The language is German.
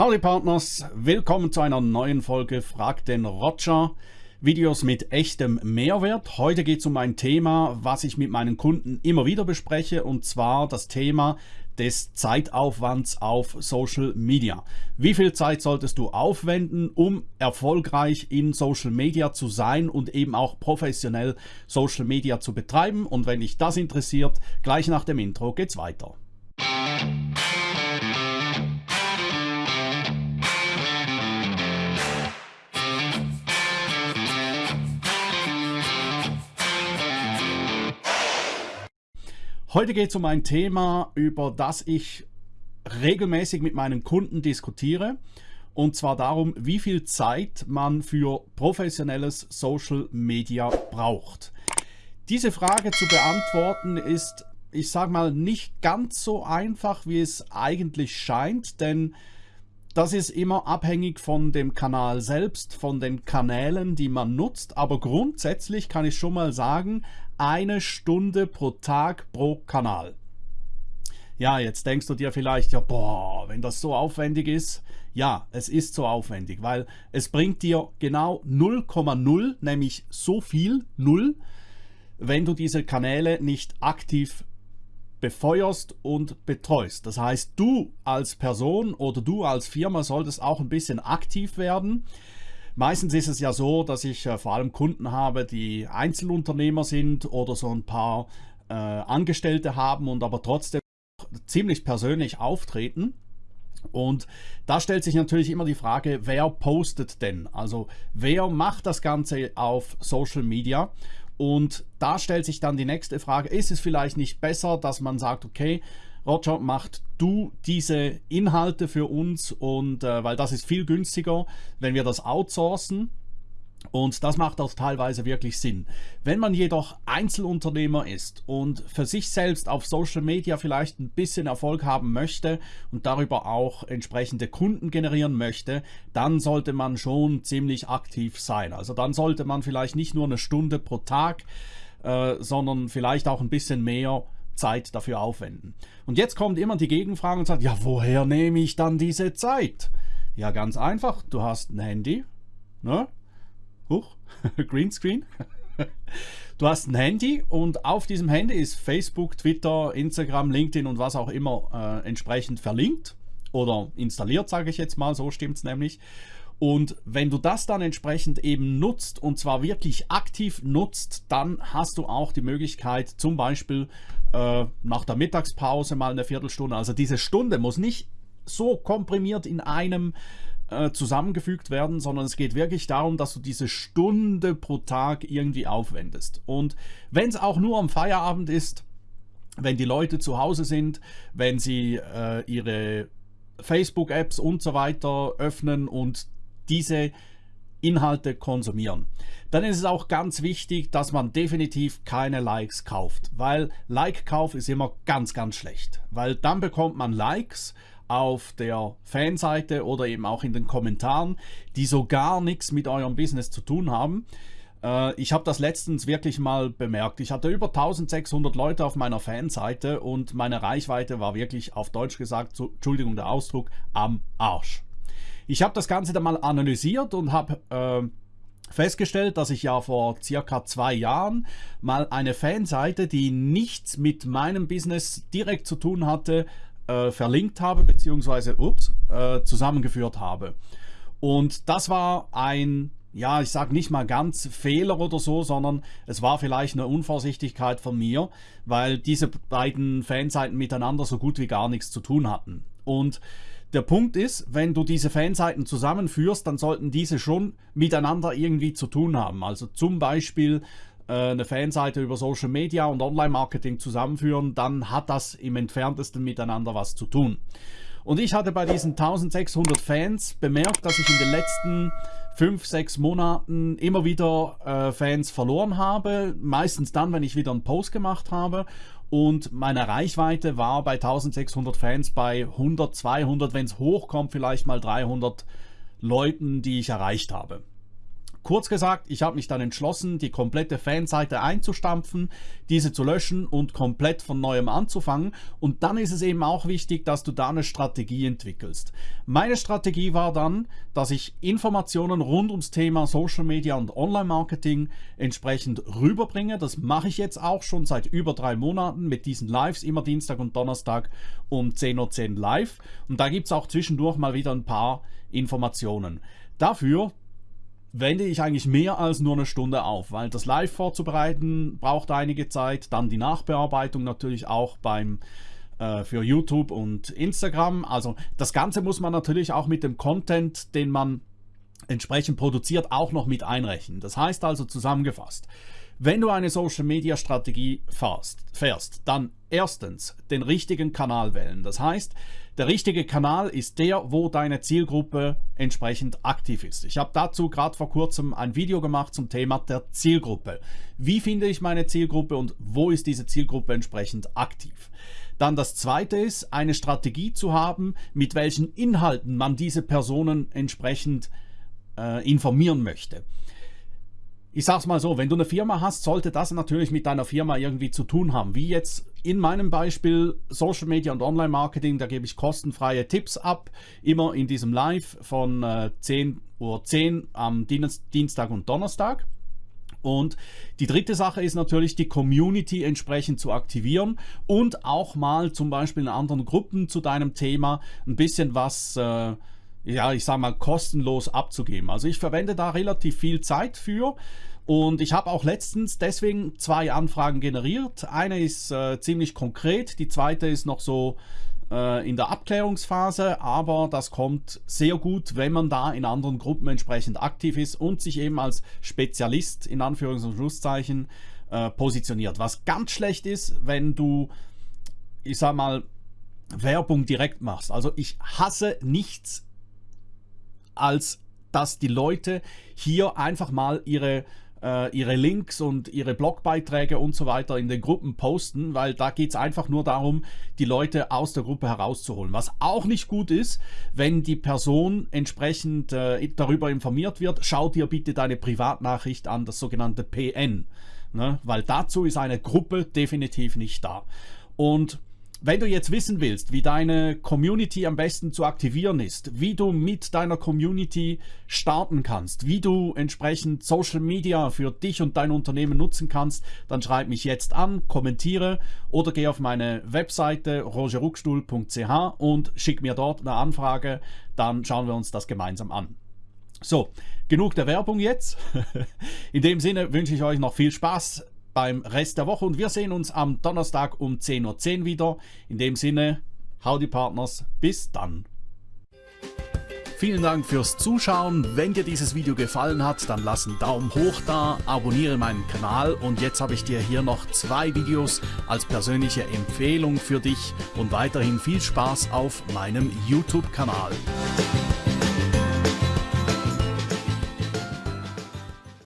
Howdy Partners, willkommen zu einer neuen Folge Frag den Roger. Videos mit echtem Mehrwert. Heute geht es um ein Thema, was ich mit meinen Kunden immer wieder bespreche und zwar das Thema des Zeitaufwands auf Social Media. Wie viel Zeit solltest du aufwenden, um erfolgreich in Social Media zu sein und eben auch professionell Social Media zu betreiben? Und wenn dich das interessiert, gleich nach dem Intro geht's weiter. Heute geht es um ein Thema, über das ich regelmäßig mit meinen Kunden diskutiere. Und zwar darum, wie viel Zeit man für professionelles Social Media braucht. Diese Frage zu beantworten ist, ich sage mal, nicht ganz so einfach, wie es eigentlich scheint, denn das ist immer abhängig von dem Kanal selbst, von den Kanälen, die man nutzt. Aber grundsätzlich kann ich schon mal sagen, eine Stunde pro Tag pro Kanal. Ja, jetzt denkst du dir vielleicht, ja, boah, wenn das so aufwendig ist. Ja, es ist so aufwendig, weil es bringt dir genau 0,0, nämlich so viel, 0, wenn du diese Kanäle nicht aktiv befeuerst und betreust. Das heißt, du als Person oder du als Firma solltest auch ein bisschen aktiv werden. Meistens ist es ja so, dass ich äh, vor allem Kunden habe, die Einzelunternehmer sind oder so ein paar äh, Angestellte haben und aber trotzdem ziemlich persönlich auftreten. Und da stellt sich natürlich immer die Frage, wer postet denn? Also wer macht das Ganze auf Social Media? Und da stellt sich dann die nächste Frage, ist es vielleicht nicht besser, dass man sagt, okay, Roger, macht du diese Inhalte für uns und äh, weil das ist viel günstiger, wenn wir das outsourcen. Und das macht auch teilweise wirklich Sinn. Wenn man jedoch Einzelunternehmer ist und für sich selbst auf Social Media vielleicht ein bisschen Erfolg haben möchte und darüber auch entsprechende Kunden generieren möchte, dann sollte man schon ziemlich aktiv sein. Also dann sollte man vielleicht nicht nur eine Stunde pro Tag, äh, sondern vielleicht auch ein bisschen mehr Zeit dafür aufwenden. Und jetzt kommt immer die Gegenfrage und sagt, ja, woher nehme ich dann diese Zeit? Ja, ganz einfach, du hast ein Handy, ne? Huch, Greenscreen. Du hast ein Handy und auf diesem Handy ist Facebook, Twitter, Instagram, LinkedIn und was auch immer äh, entsprechend verlinkt oder installiert, sage ich jetzt mal, so stimmt es nämlich. Und wenn du das dann entsprechend eben nutzt und zwar wirklich aktiv nutzt, dann hast du auch die Möglichkeit, zum Beispiel äh, nach der Mittagspause mal eine Viertelstunde, also diese Stunde muss nicht so komprimiert in einem äh, zusammengefügt werden, sondern es geht wirklich darum, dass du diese Stunde pro Tag irgendwie aufwendest. Und wenn es auch nur am Feierabend ist, wenn die Leute zu Hause sind, wenn sie äh, ihre Facebook-Apps und so weiter öffnen und diese Inhalte konsumieren. Dann ist es auch ganz wichtig, dass man definitiv keine Likes kauft, weil Like-Kauf ist immer ganz, ganz schlecht, weil dann bekommt man Likes auf der Fanseite oder eben auch in den Kommentaren, die so gar nichts mit eurem Business zu tun haben. Äh, ich habe das letztens wirklich mal bemerkt. Ich hatte über 1600 Leute auf meiner Fanseite und meine Reichweite war wirklich auf Deutsch gesagt, Entschuldigung der Ausdruck, am Arsch. Ich habe das Ganze dann mal analysiert und habe äh, festgestellt, dass ich ja vor circa zwei Jahren mal eine Fanseite, die nichts mit meinem Business direkt zu tun hatte, äh, verlinkt habe, beziehungsweise äh, zusammengeführt habe. Und das war ein, ja, ich sage nicht mal ganz Fehler oder so, sondern es war vielleicht eine Unvorsichtigkeit von mir, weil diese beiden Fanseiten miteinander so gut wie gar nichts zu tun hatten. Und der Punkt ist, wenn du diese Fanseiten zusammenführst, dann sollten diese schon miteinander irgendwie zu tun haben. Also zum Beispiel eine Fanseite über Social Media und Online-Marketing zusammenführen, dann hat das im entferntesten miteinander was zu tun. Und ich hatte bei diesen 1600 Fans bemerkt, dass ich in den letzten 5, 6 Monaten immer wieder äh, Fans verloren habe. Meistens dann, wenn ich wieder einen Post gemacht habe und meine Reichweite war bei 1600 Fans bei 100, 200, wenn es hochkommt, vielleicht mal 300 Leuten, die ich erreicht habe. Kurz gesagt, ich habe mich dann entschlossen, die komplette Fanseite einzustampfen, diese zu löschen und komplett von neuem anzufangen. Und dann ist es eben auch wichtig, dass du da eine Strategie entwickelst. Meine Strategie war dann, dass ich Informationen rund ums Thema Social Media und Online-Marketing entsprechend rüberbringe. Das mache ich jetzt auch schon seit über drei Monaten mit diesen Lives, immer Dienstag und Donnerstag um 10.10 Uhr live. Und da gibt es auch zwischendurch mal wieder ein paar Informationen. Dafür wende ich eigentlich mehr als nur eine Stunde auf, weil das Live vorzubereiten braucht einige Zeit, dann die Nachbearbeitung natürlich auch beim äh, für YouTube und Instagram. Also das Ganze muss man natürlich auch mit dem Content, den man entsprechend produziert, auch noch mit einrechnen. Das heißt also zusammengefasst, wenn du eine Social Media Strategie fährst, fährst, dann erstens den richtigen Kanal wählen. Das heißt, der richtige Kanal ist der, wo deine Zielgruppe entsprechend aktiv ist. Ich habe dazu gerade vor kurzem ein Video gemacht zum Thema der Zielgruppe. Wie finde ich meine Zielgruppe und wo ist diese Zielgruppe entsprechend aktiv? Dann das zweite ist, eine Strategie zu haben, mit welchen Inhalten man diese Personen entsprechend äh, informieren möchte ich sag's mal so, wenn du eine Firma hast, sollte das natürlich mit deiner Firma irgendwie zu tun haben. Wie jetzt in meinem Beispiel Social Media und Online Marketing, da gebe ich kostenfreie Tipps ab, immer in diesem Live von äh, 10.10 Uhr 10 am Dienstag und Donnerstag. Und die dritte Sache ist natürlich, die Community entsprechend zu aktivieren und auch mal zum Beispiel in anderen Gruppen zu deinem Thema ein bisschen was, äh, ja, ich sag mal, kostenlos abzugeben. Also ich verwende da relativ viel Zeit für. Und ich habe auch letztens deswegen zwei Anfragen generiert. Eine ist äh, ziemlich konkret, die zweite ist noch so äh, in der Abklärungsphase, aber das kommt sehr gut, wenn man da in anderen Gruppen entsprechend aktiv ist und sich eben als Spezialist in Anführungs- und Schlusszeichen äh, positioniert. Was ganz schlecht ist, wenn du, ich sag mal, Werbung direkt machst. Also ich hasse nichts als dass die Leute hier einfach mal ihre äh, ihre Links und ihre Blogbeiträge und so weiter in den Gruppen posten, weil da geht es einfach nur darum, die Leute aus der Gruppe herauszuholen. Was auch nicht gut ist, wenn die Person entsprechend äh, darüber informiert wird, schau dir bitte deine Privatnachricht an, das sogenannte PN. Ne? Weil dazu ist eine Gruppe definitiv nicht da. Und wenn du jetzt wissen willst, wie deine Community am besten zu aktivieren ist, wie du mit deiner Community starten kannst, wie du entsprechend Social Media für dich und dein Unternehmen nutzen kannst, dann schreib mich jetzt an, kommentiere oder geh auf meine Webseite rogeruckstuhl.ch und schick mir dort eine Anfrage, dann schauen wir uns das gemeinsam an. So, genug der Werbung jetzt. In dem Sinne wünsche ich euch noch viel Spaß beim Rest der Woche und wir sehen uns am Donnerstag um 10.10 Uhr .10 wieder. In dem Sinne, Howdy Partners, bis dann. Vielen Dank fürs Zuschauen. Wenn dir dieses Video gefallen hat, dann lass einen Daumen hoch da, abonniere meinen Kanal und jetzt habe ich dir hier noch zwei Videos als persönliche Empfehlung für dich und weiterhin viel Spaß auf meinem YouTube-Kanal.